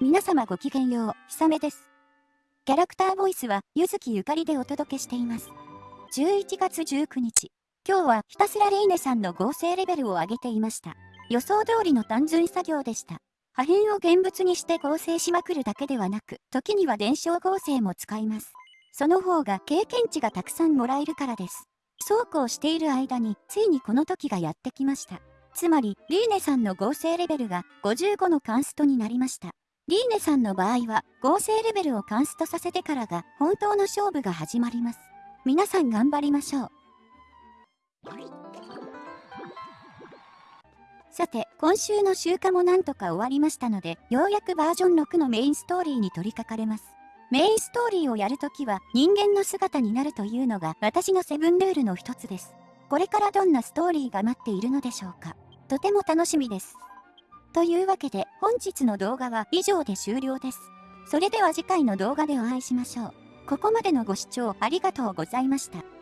皆様ごきげんよう、ひさめです。キャラクターボイスは、ゆずきゆかりでお届けしています。11月19日。今日はひたすらレイネさんの合成レベルを上げていました。予想通りの単純作業でした。破片を現物にして合成しまくるだけではなく、時には伝承合成も使います。その方が経験値がたくさんもらえるからです。そうこうしている間に、ついにこの時がやってきました。つまり、リーネさんの合成レベルが55のカンストになりました。リーネさんの場合は、合成レベルをカンストさせてからが、本当の勝負が始まります。皆さん頑張りましょう。さて、今週の週間もなんとか終わりましたので、ようやくバージョン6のメインストーリーに取り掛かれます。メインストーリーをやるときは、人間の姿になるというのが私のセブンルールの一つです。これからどんなストーリーが待っているのでしょうか。とても楽しみです。というわけで本日の動画は以上で終了です。それでは次回の動画でお会いしましょう。ここまでのご視聴ありがとうございました。